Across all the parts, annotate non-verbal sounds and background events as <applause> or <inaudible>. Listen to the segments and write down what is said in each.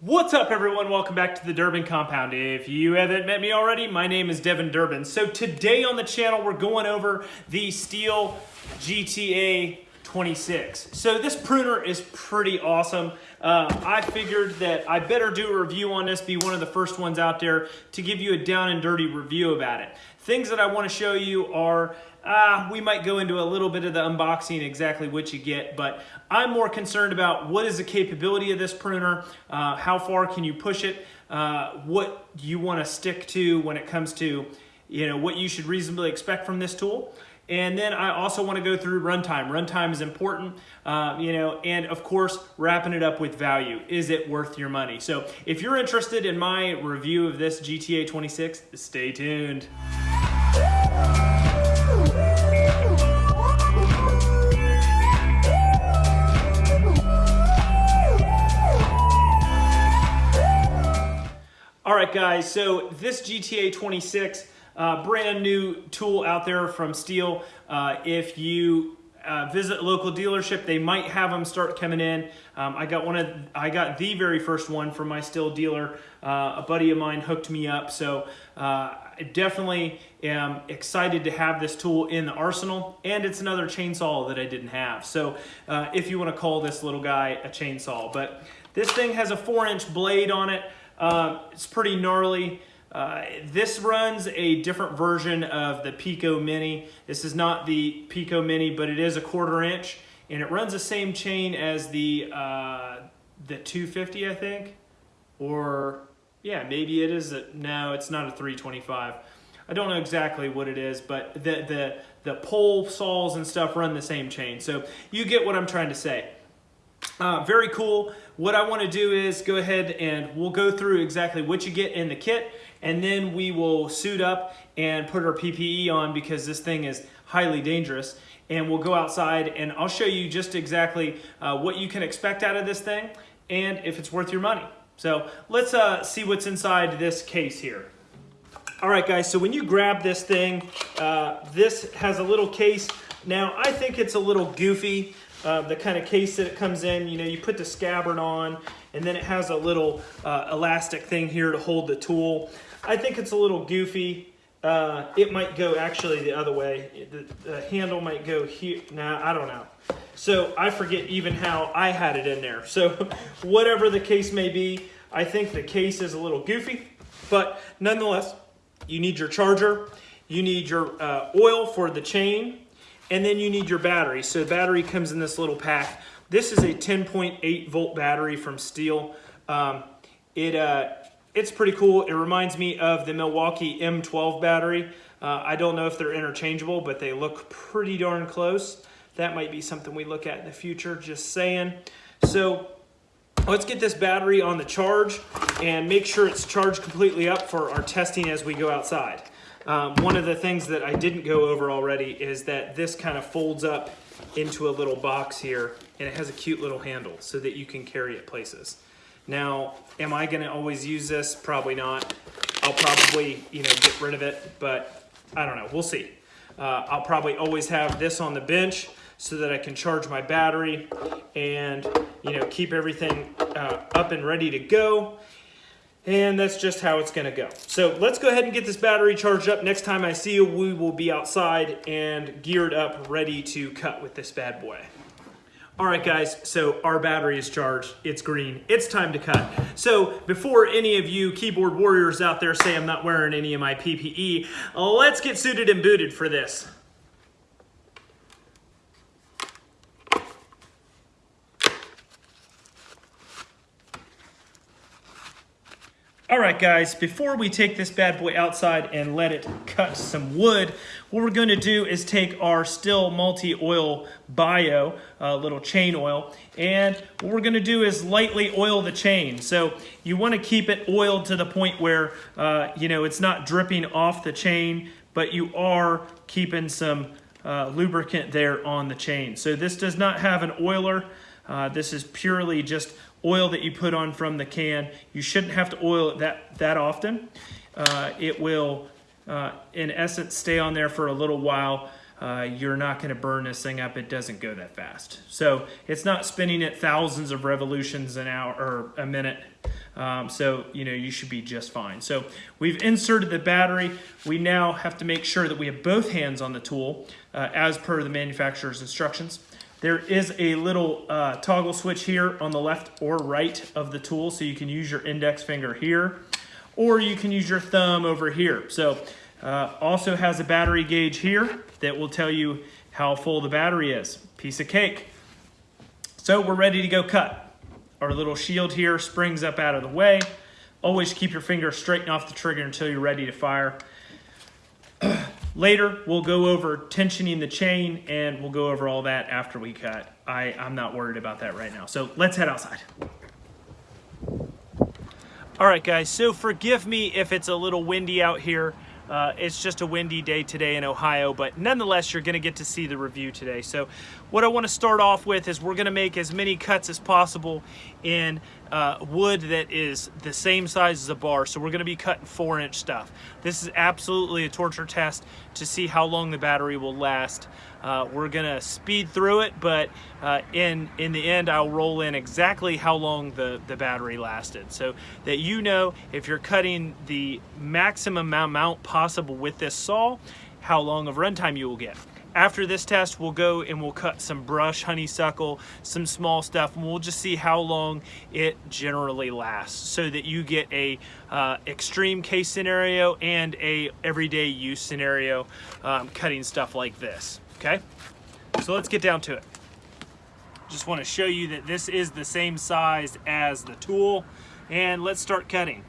What's up everyone? Welcome back to the Durbin Compound. If you haven't met me already, my name is Devin Durbin. So today on the channel, we're going over the Stihl GTA 26. So this pruner is pretty awesome. Uh, I figured that I better do a review on this, be one of the first ones out there to give you a down and dirty review about it. Things that I want to show you are uh, we might go into a little bit of the unboxing, exactly what you get, but I'm more concerned about what is the capability of this pruner, uh, how far can you push it, uh, what you want to stick to when it comes to you know what you should reasonably expect from this tool. And then I also want to go through runtime. Runtime is important, uh, you know, and of course, wrapping it up with value. Is it worth your money? So if you're interested in my review of this GTA 26, stay tuned. All right, guys, so this GTA 26, uh, brand new tool out there from Stihl. Uh, if you uh, visit local dealership, they might have them start coming in. Um, I got one of, I got the very first one from my Stihl dealer. Uh, a buddy of mine hooked me up, so uh, I definitely am excited to have this tool in the arsenal, and it's another chainsaw that I didn't have. So uh, if you want to call this little guy a chainsaw, but this thing has a four-inch blade on it. Um, it's pretty gnarly. Uh, this runs a different version of the Pico Mini. This is not the Pico Mini, but it is a quarter inch, and it runs the same chain as the uh, the 250, I think, or yeah, maybe it is. A, no, it's not a 325. I don't know exactly what it is, but the the the pole saws and stuff run the same chain. So you get what I'm trying to say. Uh, very cool. What I want to do is go ahead and we'll go through exactly what you get in the kit and then we will suit up and put our PPE on because this thing is highly dangerous and we'll go outside and I'll show you just exactly uh, what you can expect out of this thing and if it's worth your money. So let's uh, see what's inside this case here. All right guys, so when you grab this thing, uh, this has a little case. Now I think it's a little goofy uh, the kind of case that it comes in. You know, you put the scabbard on, and then it has a little uh, elastic thing here to hold the tool. I think it's a little goofy. Uh, it might go actually the other way. The, the handle might go here. Nah, I don't know. So I forget even how I had it in there. So <laughs> whatever the case may be, I think the case is a little goofy, but nonetheless, you need your charger, you need your uh, oil for the chain, and then you need your battery. So the battery comes in this little pack. This is a 10.8 volt battery from Stihl. Um, it, uh, it's pretty cool. It reminds me of the Milwaukee M12 battery. Uh, I don't know if they're interchangeable, but they look pretty darn close. That might be something we look at in the future, just saying. So let's get this battery on the charge and make sure it's charged completely up for our testing as we go outside. Um, one of the things that I didn't go over already is that this kind of folds up into a little box here and it has a cute little handle so that you can carry it places. Now, am I gonna always use this? Probably not. I'll probably, you know, get rid of it, but I don't know, we'll see. Uh, I'll probably always have this on the bench so that I can charge my battery and, you know, keep everything uh, up and ready to go. And that's just how it's gonna go. So let's go ahead and get this battery charged up. Next time I see you, we will be outside and geared up, ready to cut with this bad boy. All right, guys, so our battery is charged. It's green. It's time to cut. So before any of you keyboard warriors out there say I'm not wearing any of my PPE, let's get suited and booted for this. All right, guys, before we take this bad boy outside and let it cut some wood, what we're going to do is take our Stihl multi-oil bio, uh, little chain oil, and what we're going to do is lightly oil the chain. So you want to keep it oiled to the point where, uh, you know, it's not dripping off the chain, but you are keeping some uh, lubricant there on the chain. So this does not have an oiler. Uh, this is purely just oil that you put on from the can. You shouldn't have to oil it that, that often. Uh, it will, uh, in essence, stay on there for a little while. Uh, you're not going to burn this thing up. It doesn't go that fast. So it's not spinning at thousands of revolutions an hour or a minute. Um, so, you know, you should be just fine. So we've inserted the battery. We now have to make sure that we have both hands on the tool uh, as per the manufacturer's instructions. There is a little uh, toggle switch here on the left or right of the tool, so you can use your index finger here, or you can use your thumb over here. So uh, also has a battery gauge here that will tell you how full the battery is. Piece of cake. So we're ready to go cut. Our little shield here springs up out of the way. Always keep your finger straight off the trigger until you're ready to fire. <clears throat> Later, we'll go over tensioning the chain and we'll go over all that after we cut. I, I'm not worried about that right now. So let's head outside. All right, guys, so forgive me if it's a little windy out here. Uh, it's just a windy day today in Ohio, but nonetheless, you're gonna get to see the review today. So what I wanna start off with is we're gonna make as many cuts as possible in uh, wood that is the same size as a bar. So we're gonna be cutting four inch stuff. This is absolutely a torture test to see how long the battery will last. Uh, we're gonna speed through it, but uh, in in the end, I'll roll in exactly how long the, the battery lasted. So that you know if you're cutting the maximum amount possible with this saw, how long of runtime you will get. After this test, we'll go and we'll cut some brush, honeysuckle, some small stuff, and we'll just see how long it generally lasts so that you get a uh, extreme case scenario and a everyday use scenario um, cutting stuff like this, okay? So let's get down to it. Just want to show you that this is the same size as the tool, and let's start cutting.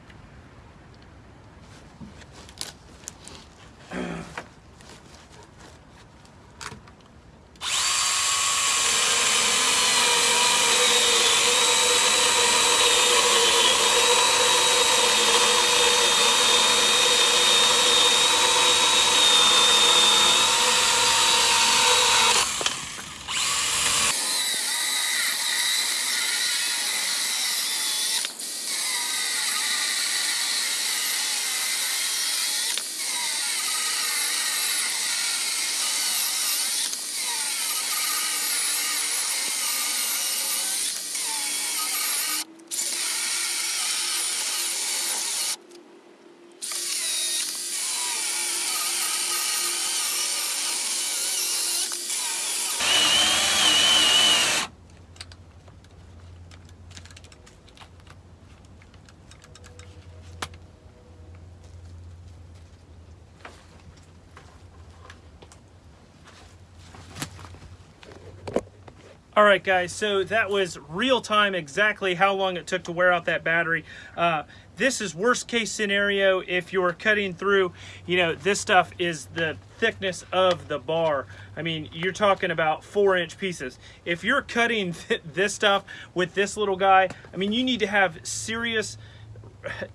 All right, guys, so that was real time exactly how long it took to wear out that battery. Uh, this is worst case scenario if you're cutting through, you know, this stuff is the thickness of the bar. I mean, you're talking about four inch pieces. If you're cutting th <laughs> this stuff with this little guy, I mean, you need to have serious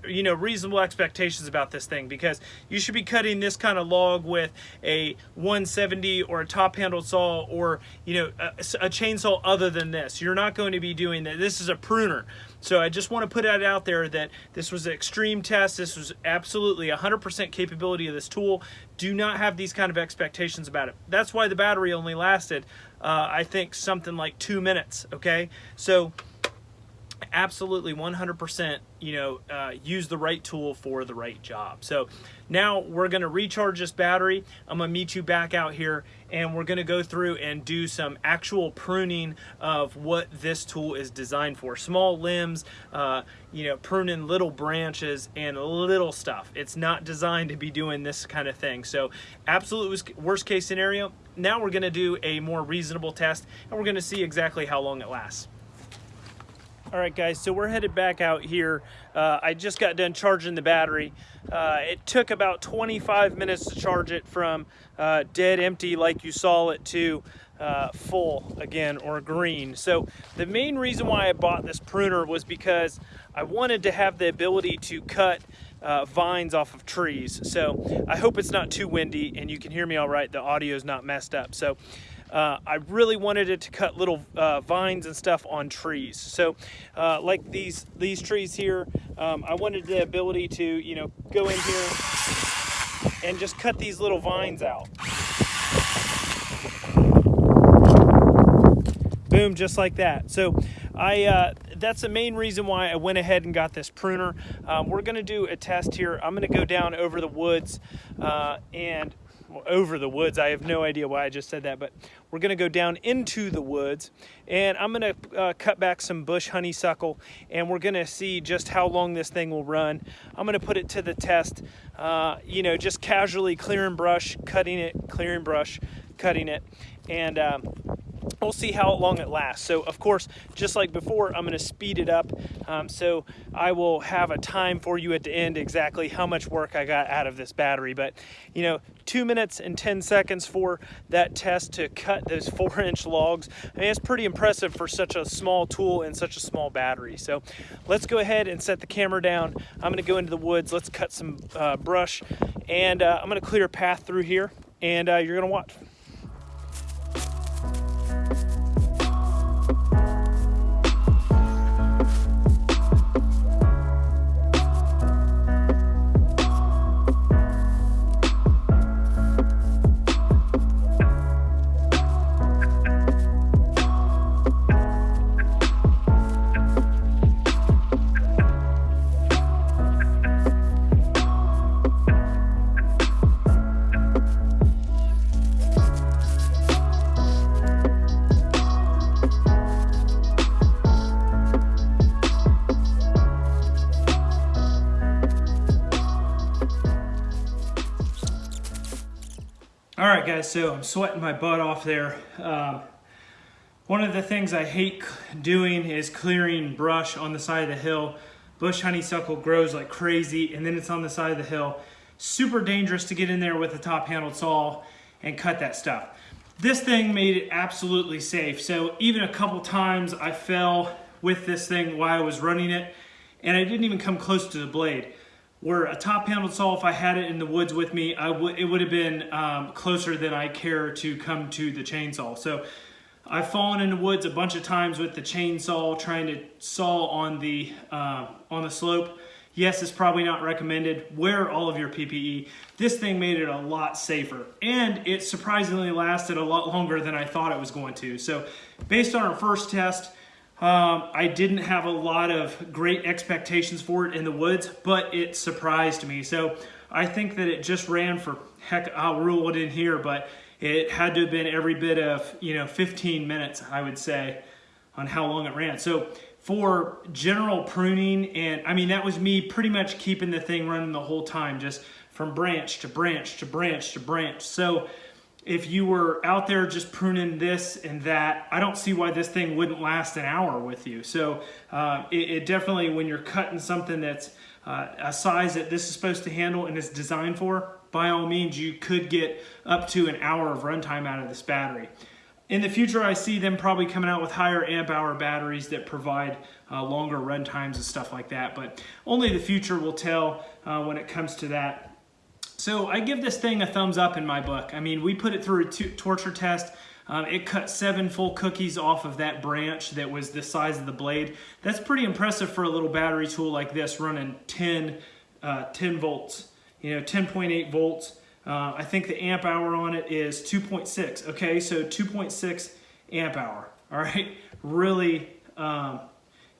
you know reasonable expectations about this thing because you should be cutting this kind of log with a 170 or a top handled saw or you know a, a, chainsaw other than this. You're not going to be doing that. This is a pruner. So I just want to put it out there that this was an extreme test. This was absolutely 100% capability of this tool. Do not have these kind of expectations about it. That's why the battery only lasted uh, I think something like two minutes okay? So absolutely 100% you know uh, use the right tool for the right job. So now we're going to recharge this battery. I'm going to meet you back out here and we're going to go through and do some actual pruning of what this tool is designed for. Small limbs uh, you know pruning little branches and little stuff. It's not designed to be doing this kind of thing. So absolute worst case scenario now we're going to do a more reasonable test and we're going to see exactly how long it lasts all right, guys, so we're headed back out here. Uh, I just got done charging the battery. Uh, it took about 25 minutes to charge it from uh, dead empty like you saw it to uh, full again or green. So the main reason why I bought this pruner was because I wanted to have the ability to cut uh, vines off of trees. So I hope it's not too windy and you can hear me all right. The audio is not messed up. So uh, I really wanted it to cut little uh, vines and stuff on trees. So uh, like these, these trees here, um, I wanted the ability to, you know, go in here and just cut these little vines out. Boom, just like that. So I, uh, that's the main reason why I went ahead and got this pruner. Um, we're gonna do a test here. I'm gonna go down over the woods uh, and over the woods. I have no idea why I just said that, but we're gonna go down into the woods and I'm gonna uh, cut back some bush honeysuckle and we're gonna see just how long this thing will run. I'm gonna put it to the test, uh, you know, just casually clearing brush, cutting it, clearing brush, cutting it, and um, we'll see how long it lasts. So of course, just like before, I'm gonna speed it up. Um, so I will have a time for you at the end exactly how much work I got out of this battery. But you know, two minutes and 10 seconds for that test to cut those <laughs> four inch logs. I mean, it's pretty impressive for such a small tool and such a small battery. So let's go ahead and set the camera down. I'm gonna go into the woods. Let's cut some uh, brush and uh, I'm gonna clear a path through here and uh, you're gonna watch. Guys, so I'm sweating my butt off there. Um, one of the things I hate doing is clearing brush on the side of the hill. Bush honeysuckle grows like crazy, and then it's on the side of the hill. Super dangerous to get in there with a top-handled saw and cut that stuff. This thing made it absolutely safe. So even a couple times I fell with this thing while I was running it, and I didn't even come close to the blade where a top handled saw, if I had it in the woods with me, I would it would have been um, closer than I care to come to the chainsaw. So I've fallen in the woods a bunch of times with the chainsaw trying to saw on the uh, on the slope. Yes, it's probably not recommended. Wear all of your PPE. This thing made it a lot safer and it surprisingly lasted a lot longer than I thought it was going to. So based on our first test, um, I didn't have a lot of great expectations for it in the woods, but it surprised me. So I think that it just ran for, heck, I'll rule it in here, but it had to have been every bit of, you know, 15 minutes, I would say, on how long it ran. So for general pruning, and I mean, that was me pretty much keeping the thing running the whole time, just from branch to branch to branch to branch. So if you were out there just pruning this and that, I don't see why this thing wouldn't last an hour with you. So uh, it, it, definitely, when you're cutting something that's uh, a size that this is supposed to handle and it's designed for, by all means, you could get up to an hour of runtime out of this battery. In the future, I see them probably coming out with higher amp hour batteries that provide uh, longer run times and stuff like that, but only the future will tell uh, when it comes to that. So I give this thing a thumbs up in my book. I mean, we put it through a torture test. Um, it cut seven full cookies off of that branch that was the size of the blade. That's pretty impressive for a little battery tool like this running 10, uh, 10 volts, you know, 10.8 volts. Uh, I think the amp hour on it is 2.6. Okay, so 2.6 amp hour. <laughs> All right, really, um,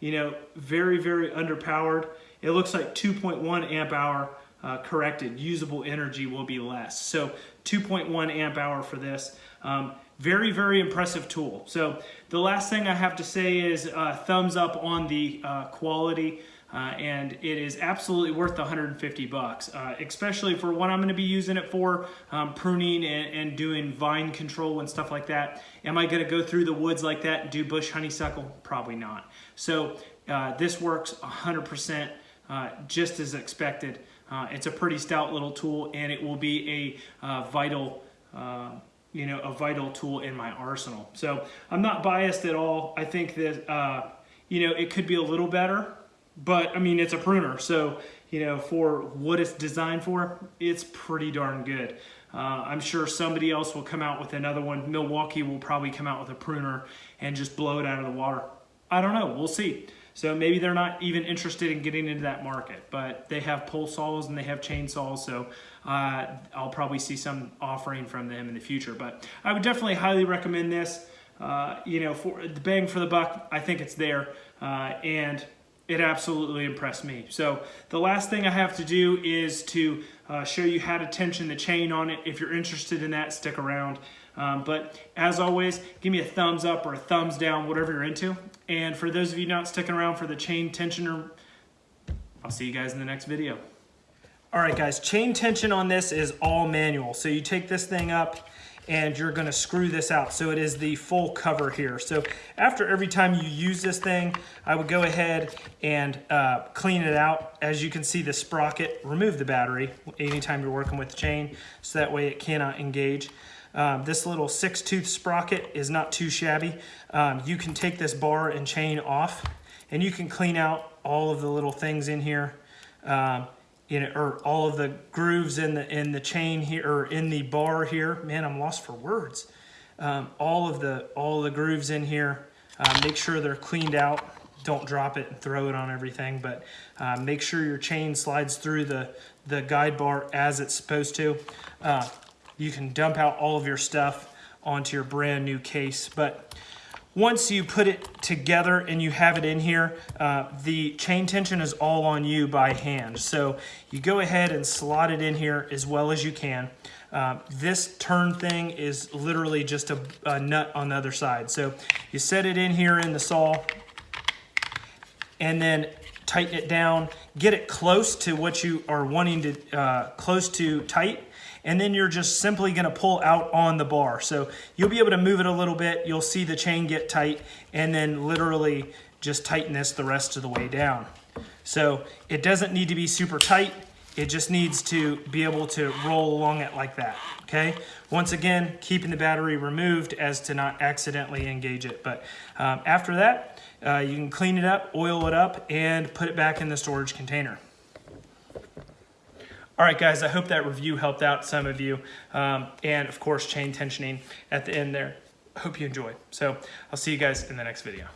you know, very, very underpowered. It looks like 2.1 amp hour uh, corrected, usable energy will be less. So 2.1 amp hour for this. Um, very, very impressive tool. So the last thing I have to say is uh, thumbs up on the uh, quality. Uh, and it is absolutely worth the 150 bucks, uh, especially for what I'm going to be using it for, um, pruning and, and, doing vine control and stuff like that. Am I going to go through the woods like that and do bush honeysuckle? Probably not. So uh, this works 100% uh, just as expected. Uh, it's a pretty stout little tool and it will be a uh, vital uh, you know, a vital tool in my arsenal. So I'm not biased at all. I think that, uh, you know, it could be a little better, but I mean, it's a pruner. So, you know, for what it's designed for, it's pretty darn good. Uh, I'm sure somebody else will come out with another one. Milwaukee will probably come out with a pruner and just blow it out of the water. I don't know. We'll see. So maybe they're not even interested in getting into that market, but they have pole saws and they have chainsaws, so uh, I'll probably see some offering from them in the future. But I would definitely highly recommend this. Uh, you know, for the bang for the buck, I think it's there. uh, and it absolutely impressed me. So the last thing I have to do is to uh, show you how to tension the chain on it. If you're interested in that, stick around. Um, but as always, give me a thumbs up or a thumbs down, whatever you're into. And for those of you not sticking around for the chain tensioner, I'll see you guys in the next video. All right, guys, chain tension on this is all manual. So you take this thing up and you're gonna screw this out. So it is the full cover here. So after every time you use this thing, I would go ahead and uh, clean it out. As you can see, the sprocket, remove the battery anytime you're working with the chain, so that way it cannot engage. Um, this little six tooth sprocket is not too shabby. Um, you can take this bar and chain off and you can clean out all of the little things in here. Um, you know, or all of the grooves in the in the chain here or in the bar here. Man, I'm lost for words. Um, all of the all the grooves in here. Uh, make sure they're cleaned out. Don't drop it and throw it on everything, but uh, make sure your chain slides through the the guide bar as it's supposed to. Uh, you can dump out all of your stuff onto your brand new case, but once you put it together and you have it in here, uh, the chain tension is all on you by hand. So you go ahead and slot it in here as well as you can. Uh, this turn thing is literally just a, a nut on the other side. So you set it in here in the saw and then tighten it down, get it close to what you are wanting to, uh, close to tight, and then you're just simply gonna pull out on the bar. So you'll be able to move it a little bit, you'll see the chain get tight, and then literally just tighten this the rest of the way down. So it doesn't need to be super tight, it just needs to be able to roll along it like that, okay? Once again, keeping the battery removed as to not accidentally engage it. But um, after that, uh, you can clean it up, oil it up, and put it back in the storage container. All right, guys, I hope that review helped out some of you. Um, and of course, chain tensioning at the end there. Hope you enjoy. So I'll see you guys in the next video.